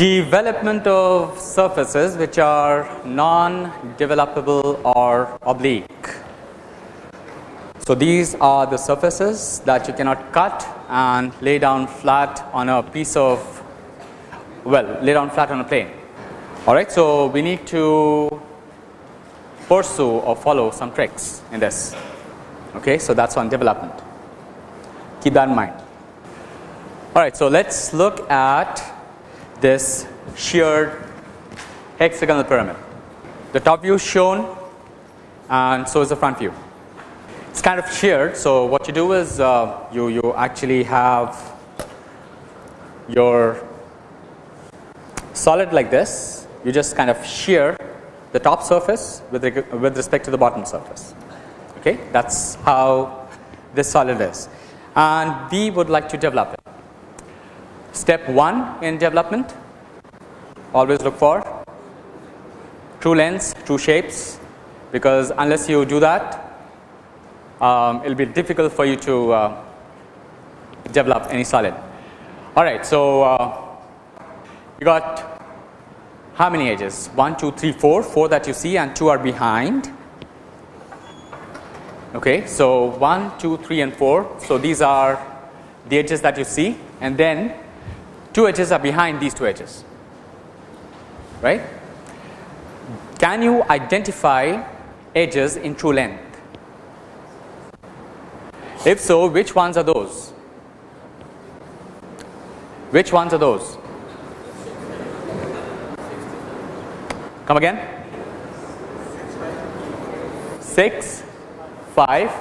Development of surfaces which are non-developable or oblique. So, these are the surfaces that you cannot cut and lay down flat on a piece of well lay down flat on a plane. Alright, so we need to pursue or follow some tricks in this. Okay, so that's on development. Keep that in mind. Alright, so let's look at this sheared hexagonal pyramid. The top view is shown and so is the front view. It's kind of sheared. So, what you do is uh, you, you actually have your solid like this, you just kind of shear the top surface with, with respect to the bottom surface. Okay, that is how this solid is and we would like to develop it. Step 1 in development always look for true lengths, true shapes because unless you do that um, it will be difficult for you to uh, develop any solid. Alright, so uh, you got how many edges 1, 2, 3, 4, 4 that you see and 2 are behind. Okay, so 1, 2, 3 and 4. So, these are the edges that you see and then 2 edges are behind these 2 edges right. Can you identify edges in true length? If so, which ones are those? Which ones are those? Come again? 6, 5.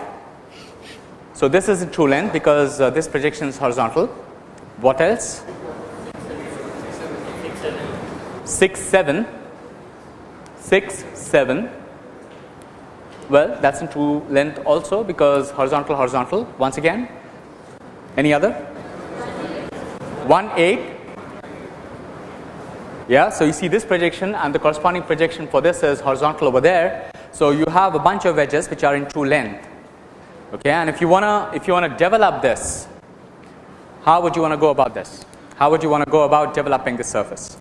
So, this is in true length because uh, this projection is horizontal. What else? 6, 7, 6, 7. Well, that is in true length also because horizontal, horizontal once again. Any other? 1, 8. Yeah, so you see this projection and the corresponding projection for this is horizontal over there. So you have a bunch of edges which are in true length. Okay, and if you wanna if you wanna develop this, how would you wanna go about this? How would you wanna go about developing this surface?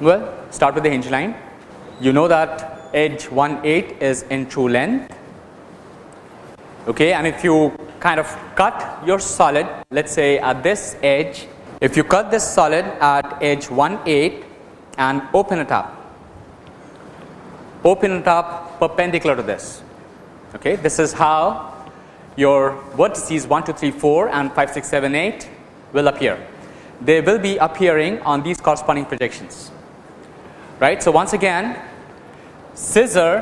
Well, start with the hinge line. You know that edge 1 8 is in true length. Okay, and if you kind of cut your solid, let's say at this edge, if you cut this solid at edge 1 8 and open it up, open it up perpendicular to this. Okay, this is how your vertices 1, 2, 3, 4 and 5, 6, 7, 8 will appear. They will be appearing on these corresponding projections right. So, once again scissor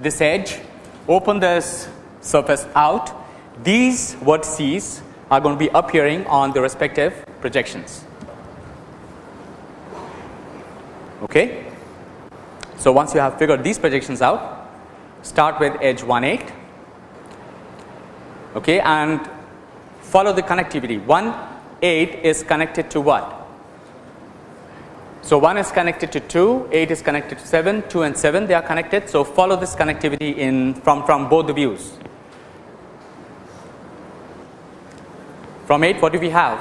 this edge open this surface out these vertices are going to be appearing on the respective projections. Okay. So, once you have figured these projections out start with edge 1 8 okay, and follow the connectivity 1 8 is connected to what so, 1 is connected to 2, 8 is connected to 7, 2 and 7 they are connected. So, follow this connectivity in from, from both the views. From 8 what do we have?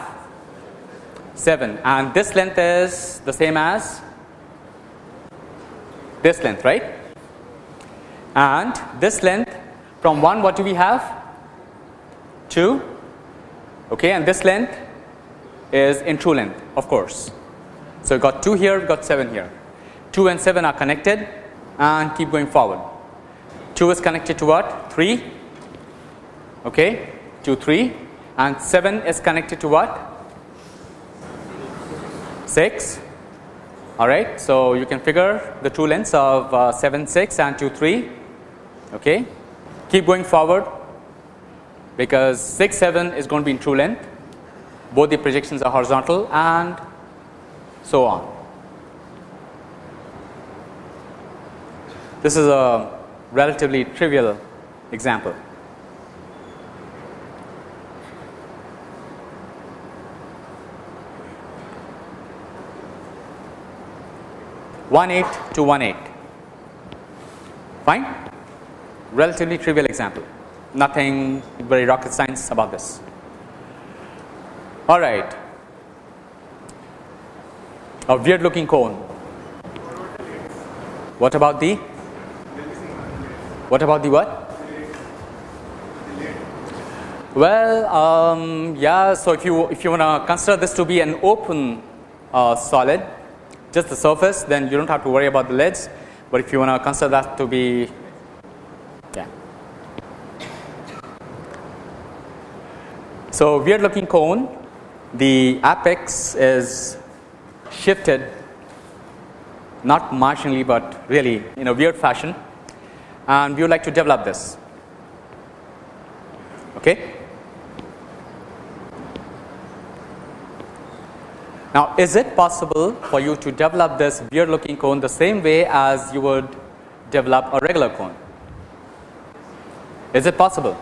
7 and this length is the same as this length right and this length from 1 what do we have 2 okay and this length is in true length of course so, got 2 here, got 7 here. 2 and 7 are connected and keep going forward. 2 is connected to what? 3, okay, 2, 3 and 7 is connected to what? 6, alright. So, you can figure the true lengths of uh, 7, 6 and 2, 3, okay. Keep going forward because 6, 7 is going to be in true length. Both the projections are horizontal and so on. This is a relatively trivial example. One eight to one eight, fine. Relatively trivial example, nothing very rocket science about this. All right, A weird looking cone. What about the? What about the what? Well, um, yeah. So if you if you want to consider this to be an open uh, solid, just the surface, then you don't have to worry about the lids. But if you want to consider that to be, yeah. So weird looking cone, the apex is shifted not marginally, but really in a weird fashion, and we would like to develop this. Okay. Now, is it possible for you to develop this weird looking cone the same way as you would develop a regular cone? Is it possible?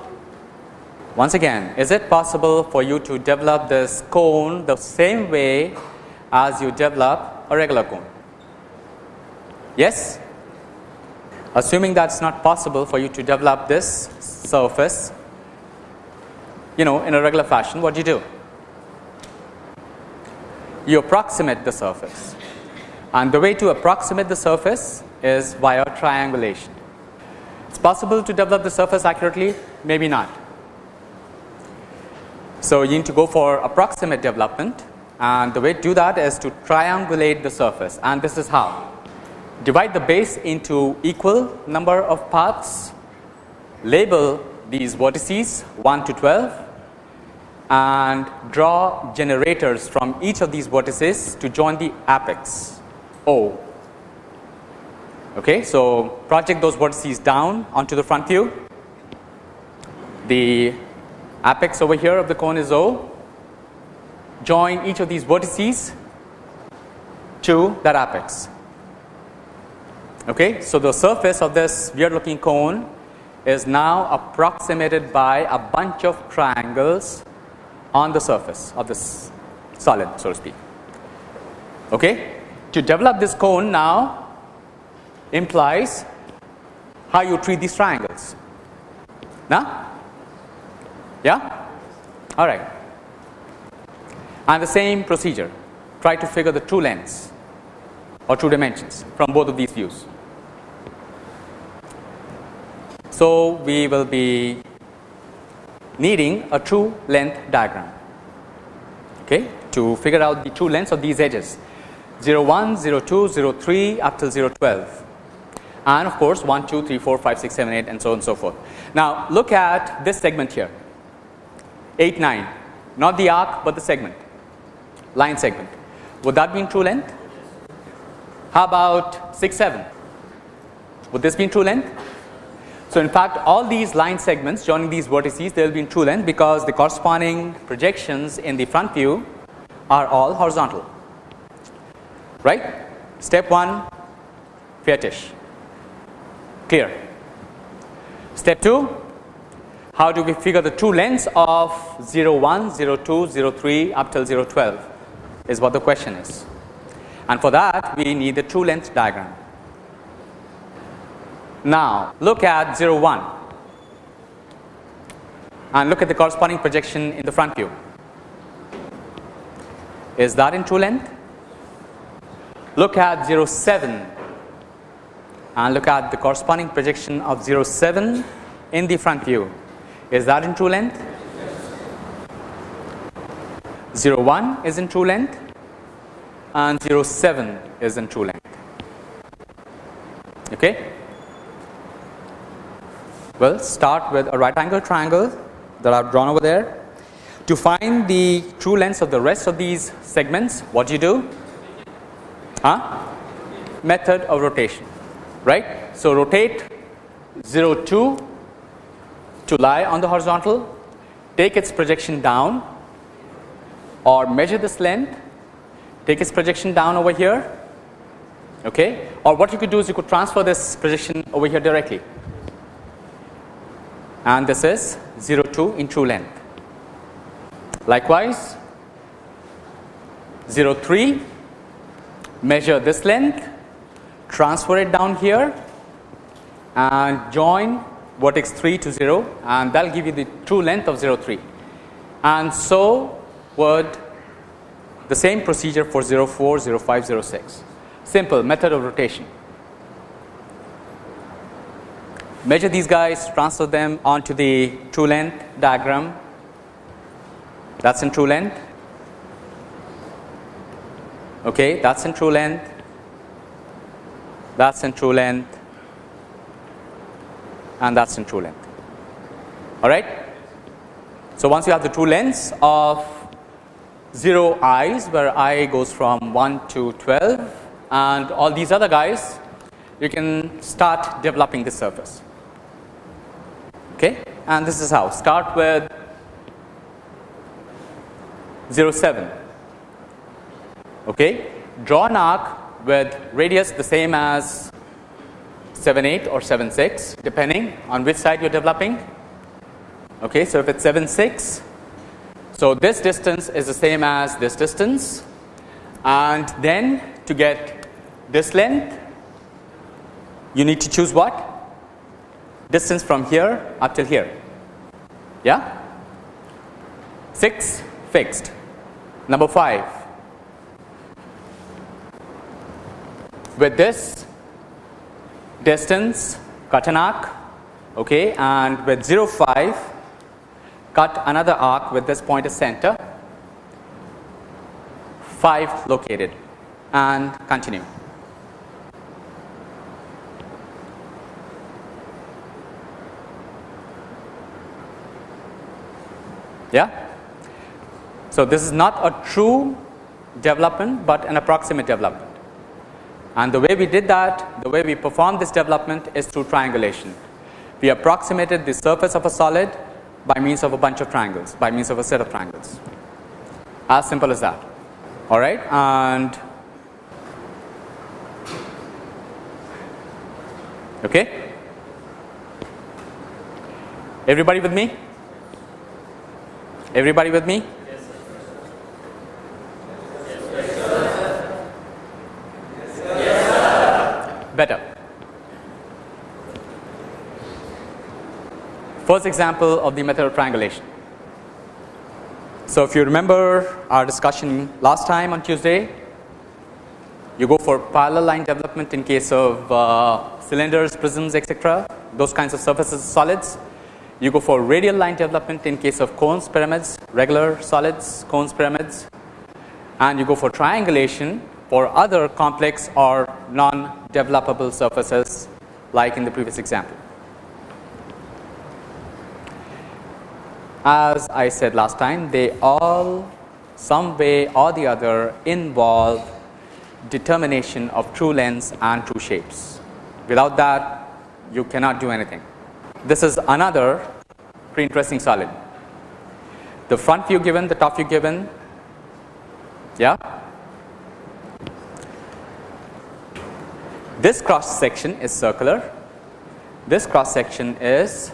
Once again, is it possible for you to develop this cone the same way as you develop a regular cone? Yes? Assuming that's not possible for you to develop this surface, you know, in a regular fashion, what do you do? you approximate the surface and the way to approximate the surface is via triangulation. It is possible to develop the surface accurately, maybe not. So, you need to go for approximate development and the way to do that is to triangulate the surface and this is how. Divide the base into equal number of parts, label these vertices 1 to 12 and draw generators from each of these vertices to join the apex O. Okay, so project those vertices down onto the front view. The apex over here of the cone is O. Join each of these vertices to that apex. Okay, so the surface of this weird looking cone is now approximated by a bunch of triangles on the surface of this solid so to speak. Okay. To develop this cone now implies how you treat these triangles. Now, yeah, all right. And the same procedure, try to figure the true lengths or true dimensions from both of these views. So, we will be needing a true length diagram okay, to figure out the true lengths of these edges. 0 1, 0 2, 0 3 up till 0 12 and of course 1, 2, 3, 4, 5, 6, 7, 8 and so on and so forth. Now, look at this segment here. 8, 9 not the arc, but the segment line segment would that be in true length? How about 6, 7 would this be in true length? So, in fact, all these line segments joining these vertices they will be in true length because the corresponding projections in the front view are all horizontal right. Step 1 fetish clear. Step 2 how do we figure the true lengths of 0 1, 0 2, 0 3 up till 0 12 is what the question is and for that we need the true length diagram. Now, look at 0 1 and look at the corresponding projection in the front view. Is that in true length? Look at 0 7 and look at the corresponding projection of 0 7 in the front view. Is that in true length? 0 1 is in true length and 0 7 is in true length. Okay. Well, start with a right angle triangle that I have drawn over there. To find the true lengths of the rest of these segments, what do you do? Huh? Method of rotation, right. So, rotate 0 2 to lie on the horizontal, take its projection down or measure this length, take its projection down over here, okay. or what you could do is you could transfer this projection over here directly and this is 0 2 in true length. Likewise, 0 3 measure this length, transfer it down here and join vertex 3 to 0 and that will give you the true length of 0 3 and so would The same procedure for 04, 05, 06. Simple method of rotation. Measure these guys, transfer them onto the true length diagram. That's in true length. Okay, that's in true length. That's in true length. And that's in true length. All right. So once you have the true lengths of 0 i's where i goes from 1 to 12 and all these other guys you can start developing the surface. Okay? And this is how. Start with 0 7 okay? Draw an arc with radius the same as 7 8 or 7 6 depending on which side you're developing. Okay? So if it's 7 6 so, this distance is the same as this distance. And then to get this length you need to choose what? Distance from here up till here. Yeah? 6 fixed. Number 5 with this distance cut an arc okay? And with 0 5 cut another arc with this point as center 5 located and continue. Yeah. So, this is not a true development, but an approximate development and the way we did that the way we performed this development is through triangulation. We approximated the surface of a solid by means of a bunch of triangles by means of a set of triangles. As simple as that. All right? And okay? Everybody with me? Everybody with me? Yes, better First example of the method of triangulation. So, if you remember our discussion last time on Tuesday, you go for parallel line development in case of uh, cylinders, prisms etc., those kinds of surfaces solids. You go for radial line development in case of cones, pyramids, regular solids, cones, pyramids and you go for triangulation for other complex or non-developable surfaces like in the previous example. As I said last time they all some way or the other involve determination of true lengths and true shapes. Without that you cannot do anything. This is another pretty interesting solid. The front view given, the top view given, yeah. This cross section is circular, this cross section is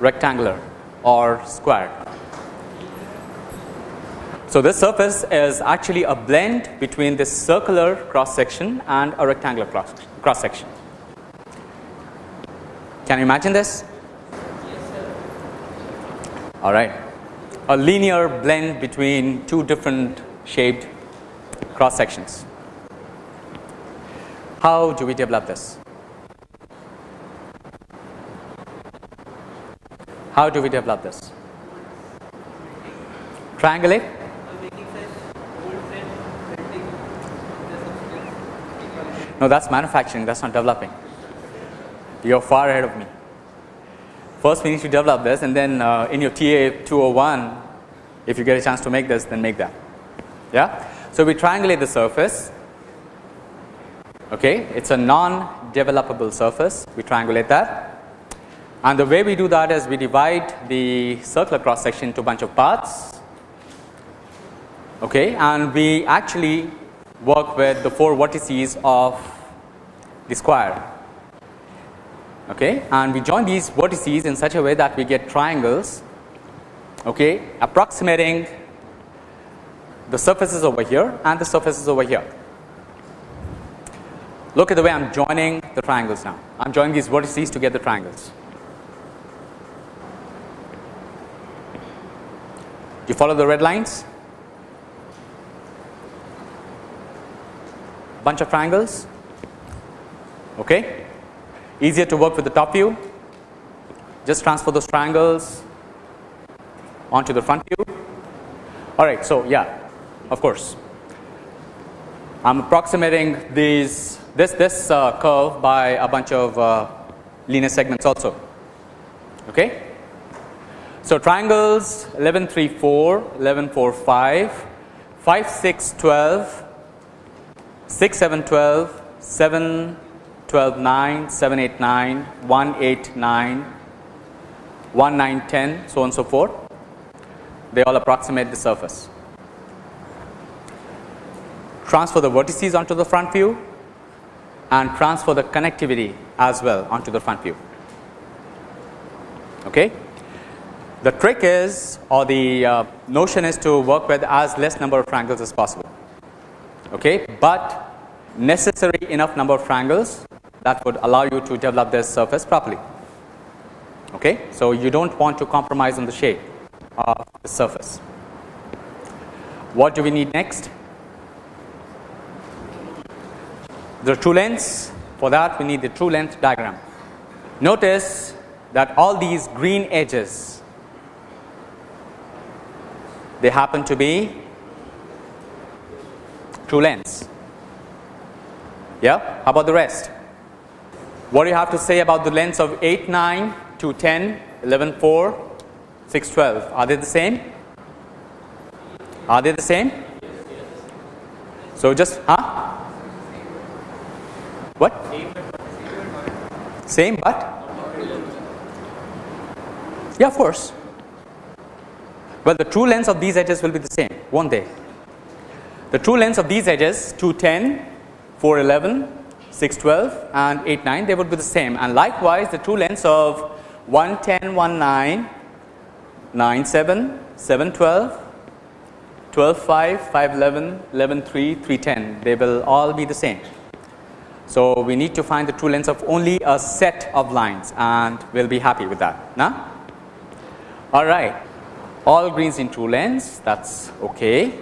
rectangular or squared. So, this surface is actually a blend between this circular cross section and a rectangular cross, cross section. Can you imagine this? All right. A linear blend between two different shaped cross sections. How do we develop this? How do we develop this? Triangulate? No, that's manufacturing, that's not developing. You're far ahead of me. First, we need to develop this, and then uh, in your TA 201, if you get a chance to make this, then make that. Yeah? So, we triangulate the surface. Okay, it's a non developable surface, we triangulate that. And the way we do that is we divide the circular cross section into a bunch of parts okay, and we actually work with the four vertices of the square okay, and we join these vertices in such a way that we get triangles okay, approximating the surfaces over here and the surfaces over here. Look at the way I am joining the triangles now. I am joining these vertices to get the triangles. You follow the red lines? Bunch of triangles. Okay. Easier to work with the top view. Just transfer those triangles onto the front view. All right. So, yeah, of course. I am approximating these this this uh, curve by a bunch of uh, linear segments also. Okay. So, triangles 11 3 4, 11 4 5, 5 6 12, 6 7 12, 7 12 9, 7 8 9, 1 8 9, 1 9 10 so on so forth they all approximate the surface. Transfer the vertices onto the front view and transfer the connectivity as well onto the front view. Okay. The trick is or the uh, notion is to work with as less number of triangles as possible, okay, but necessary enough number of triangles that would allow you to develop this surface properly. Okay. So, you do not want to compromise on the shape of the surface. What do we need next? The true lengths for that we need the true length diagram. Notice that all these green edges they happen to be true lengths. Yeah, how about the rest? What do you have to say about the lengths of 8, 9, 2, 10, 11, 4, 6, 12? Are they the same? Are they the same? So just, huh? What? Same but? Yeah, of course. Well, the true lengths of these edges will be the same, won't they? The true lengths of these edges 210, 411, 612 and 89 they would be the same and likewise the true lengths of 110, 19, 97, 712, 12, 5, 511, 11, 3, 310 they will all be the same. So, we need to find the true lengths of only a set of lines and we will be happy with that. Now, all right all greens in true lengths that is okay.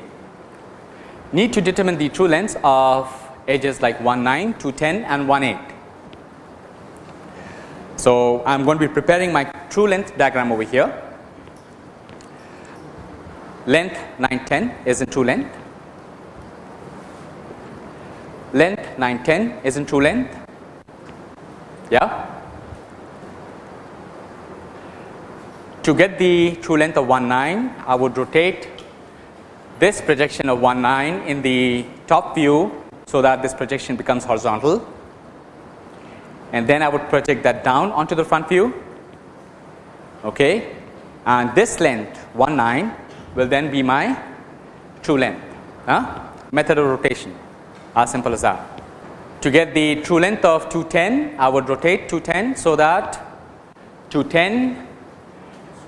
Need to determine the true lengths of edges like 1 9, 2 10 and 1 8. So, I am going to be preparing my true length diagram over here. Length 9 10 is in true length, length 9 10 is in true length. Yeah. To get the true length of 1 9, I would rotate this projection of 1 9 in the top view so that this projection becomes horizontal and then I would project that down onto the front view okay and this length 1 9 will then be my true length huh? method of rotation as simple as that. To get the true length of 210 I would rotate 210 so that 210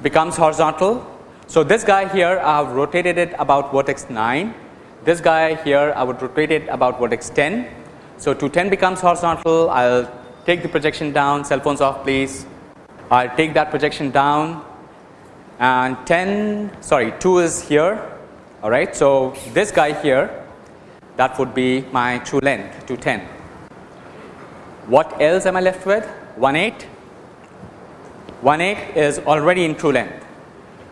becomes horizontal. So, this guy here I have rotated it about vertex 9 this guy here I would rotate it about vertex 10. So, 210 becomes horizontal I will take the projection down cell phones off please I will take that projection down and 10 sorry 2 is here alright. So, this guy here that would be my true length 210. What else am I left with 1 8 1 8 is already in true length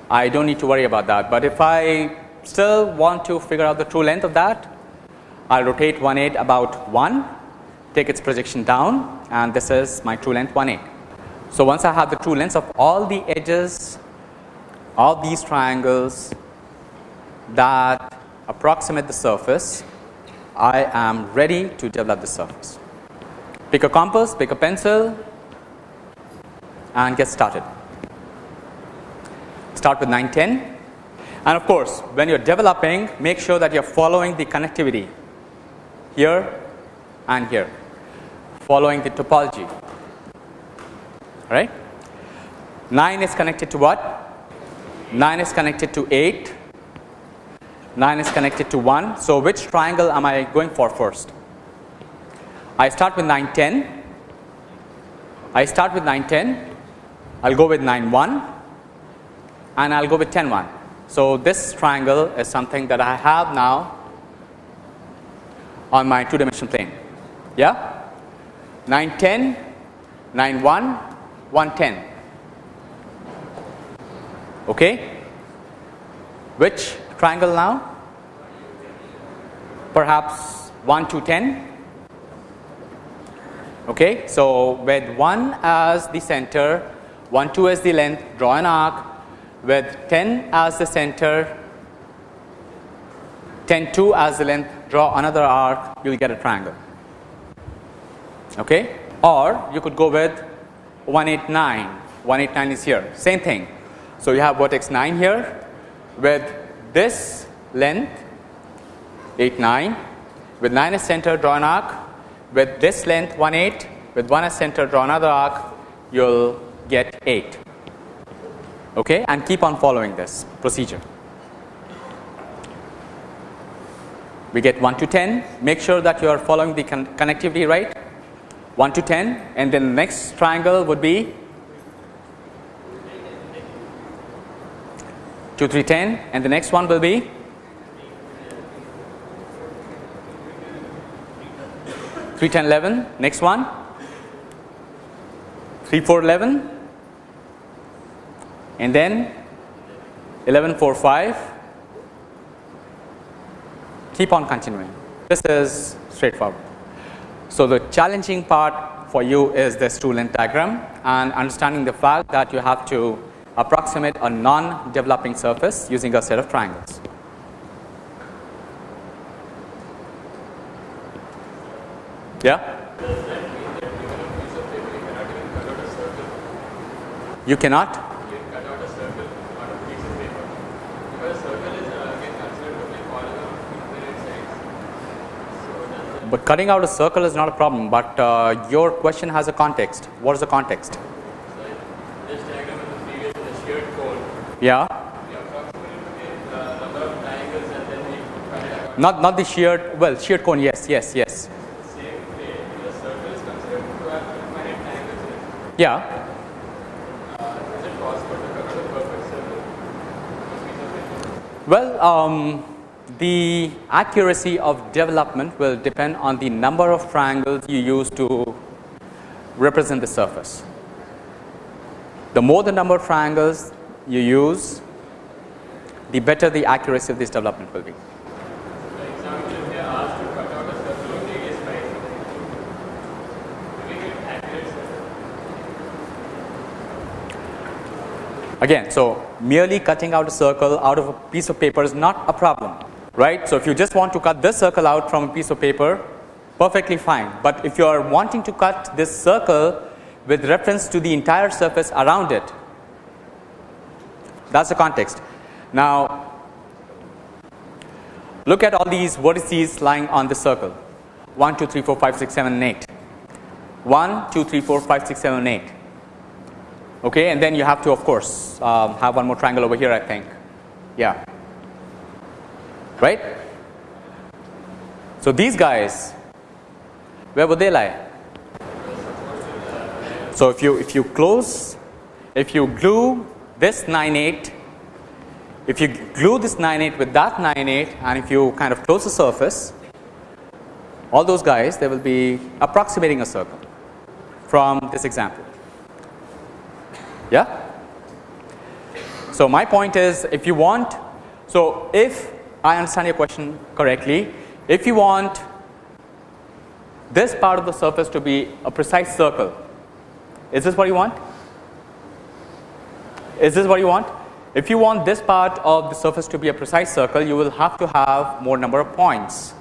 I do not need to worry about that, but if I still want to figure out the true length of that, I will rotate 1 8 about 1, take its projection down and this is my true length 1 8. So, once I have the true lengths of all the edges of these triangles that approximate the surface, I am ready to develop the surface. Pick a compass, pick a pencil and get started. Start with 910 and of course, when you are developing make sure that you are following the connectivity here and here following the topology right. 9 is connected to what? 9 is connected to 8, 9 is connected to 1. So, which triangle am I going for first? I start with 9 10, I start with 9 10, I will go with 9 1 and I will go with 10 1. So, this triangle is something that I have now on my two dimensional plane. Yeah? 9 10, 9 1, 1 10. Okay? Which triangle now? Perhaps 1 to 10. Okay? So, with 1 as the center, 1 2 as the length, draw an arc. With 10 as the center, 10 2 as the length, draw another arc, you will get a triangle. Okay? Or you could go with 189, 189 is here, same thing. So, you have vertex 9 here with this length 8 9 with 9 as center draw an arc with this length 1 8 with 1 as center draw another arc you will get 8 okay and keep on following this procedure. We get 1 to 10 make sure that you are following the con connectivity right. 1 to 10 and then the next triangle would be 2 3 10 and the next one will be 3 10 11 next one 3 4 11 and then 11 4 5 keep on continuing this is straightforward. So, the challenging part for you is this true length diagram and understanding the fact that you have to approximate a non developing surface using a set of triangles. Yeah? You cannot? But cutting out a circle is not a problem, but uh, your question has a context. What is the context? Yeah. Not not the sheared well sheared cone yes yes yes. Yeah. Well, um, the accuracy of development will depend on the number of triangles you use to represent the surface. The more the number of triangles, you use, the better the accuracy of this development will be. Again, so merely cutting out a circle out of a piece of paper is not a problem, right. So, if you just want to cut this circle out from a piece of paper, perfectly fine, but if you are wanting to cut this circle with reference to the entire surface around it, that is the context. Now, look at all these vertices lying on the circle 1, 2, 3, 4, 5, 6, 7 8. 1, 2, 3, 4, 5, 6, 7 8. Okay, and then you have to of course um, have one more triangle over here I think. Yeah. Right? So, these guys where would they lie? So, if you if you close if you glue this 9 8 if you glue this 9 8 with that 9 8 and if you kind of close the surface all those guys they will be approximating a circle from this example. Yeah. So, my point is if you want so if I understand your question correctly if you want this part of the surface to be a precise circle is this what you want is this what you want? If you want this part of the surface to be a precise circle, you will have to have more number of points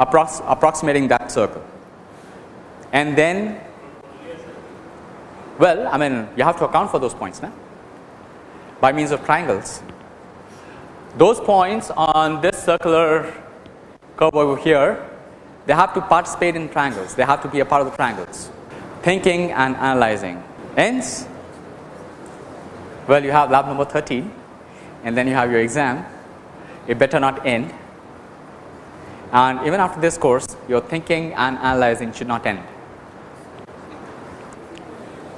approx approximating that circle. And then, well, I mean, you have to account for those points now by means of triangles those points on this circular curve over here, they have to participate in triangles, they have to be a part of the triangles, thinking and analyzing. ends. well, you have lab number 13 and then you have your exam, it better not end. And even after this course, your thinking and analyzing should not end.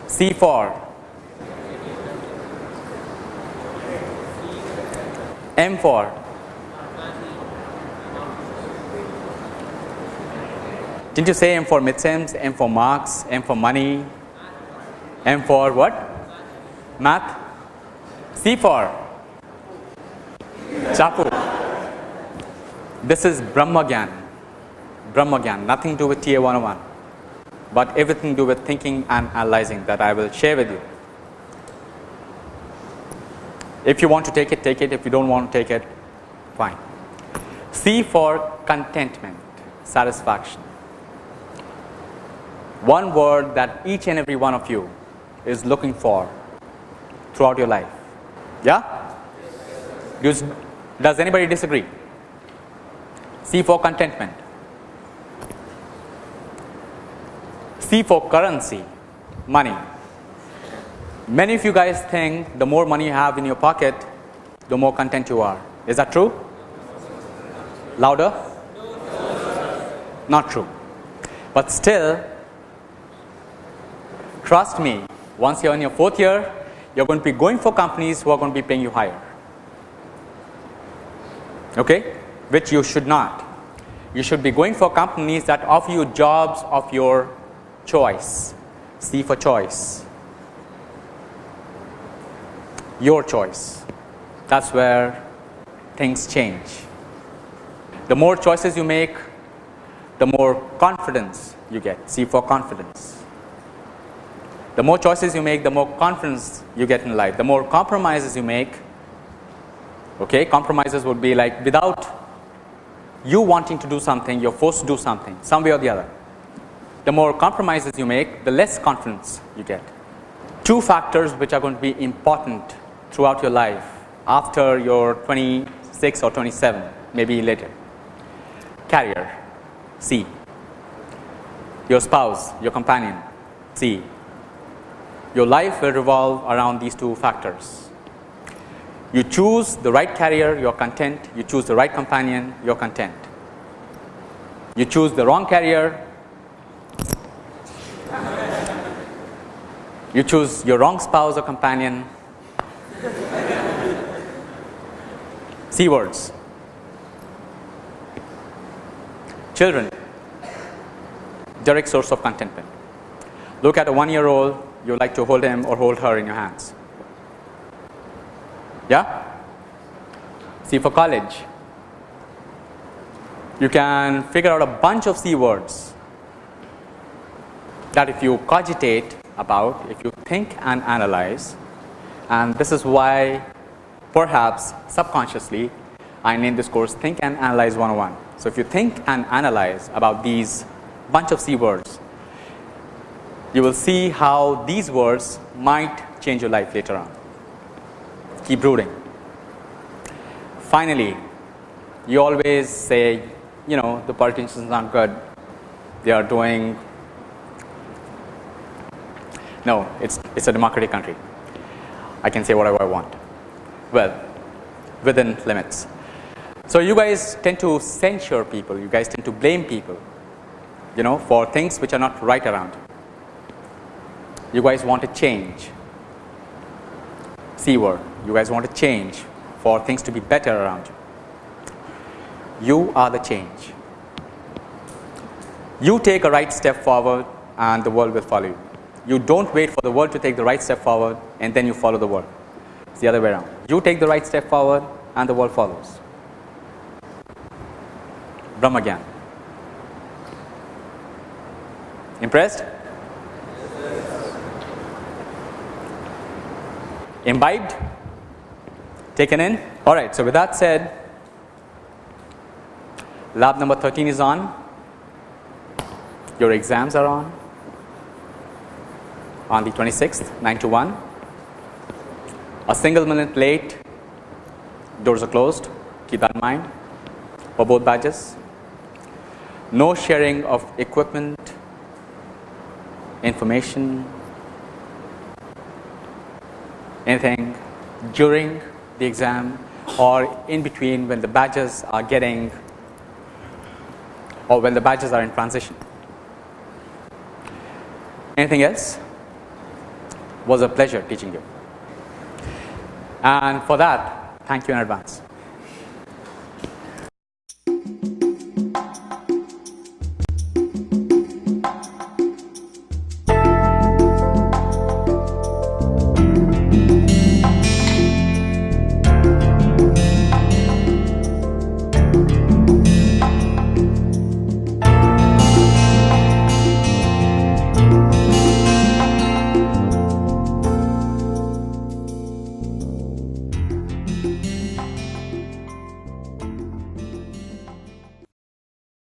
C4 M for Didn't you say M for midterms, M for marks, M for money, M for what? Math? C for Chapu. This is Brahmagyan. Brahmagyan, nothing to do with TA 101, but everything to do with thinking and analyzing that I will share with you. If you want to take it, take it. If you don't want to take it, fine. C for contentment, satisfaction. One word that each and every one of you is looking for throughout your life. Yeah? Does, does anybody disagree? C for contentment. C for currency, money. Many of you guys think the more money you have in your pocket, the more content you are. Is that true? Louder? Not true. But still, trust me, once you're in your fourth year, you're going to be going for companies who are going to be paying you higher. Okay? Which you should not. You should be going for companies that offer you jobs of your choice. C for choice your choice. That is where things change. The more choices you make, the more confidence you get. C for confidence. The more choices you make, the more confidence you get in life. The more compromises you make, okay, compromises would be like without you wanting to do something, you are forced to do something, some way or the other. The more compromises you make, the less confidence you get. Two factors which are going to be important throughout your life after your 26 or 27 maybe later. Carrier C, your spouse, your companion C. Your life will revolve around these two factors. You choose the right carrier, you are content. You choose the right companion, you are content. You choose the wrong carrier, you choose your wrong spouse or companion, C words. Children, direct source of contentment. Look at a one year old, you like to hold him or hold her in your hands. Yeah? See for college. You can figure out a bunch of C words that if you cogitate about, if you think and analyze, and this is why perhaps subconsciously I named this course think and analyze 101. So, if you think and analyze about these bunch of C words, you will see how these words might change your life later on. Keep brooding. Finally, you always say, you know, the politicians aren't good, they are doing, no, it's, it's a democratic country. I can say whatever I want well within limits. So, you guys tend to censure people, you guys tend to blame people you know for things which are not right around you. Guys want to change C word, you guys want to change for things to be better around you. You are the change. You take a right step forward and the world will follow you. You don't wait for the world to take the right step forward and then you follow the world. It's the other way around. You take the right step forward and the world follows. Brahmagyan. Impressed? Imbibed? Taken in? Alright, so with that said, lab number 13 is on, your exams are on, on the 26th, 9 to 1 a single minute late. Doors are closed. Keep that in mind for both badges. No sharing of equipment information anything during the exam or in between when the badges are getting or when the badges are in transition. Anything else? Was a pleasure teaching you and for that, thank you in advance.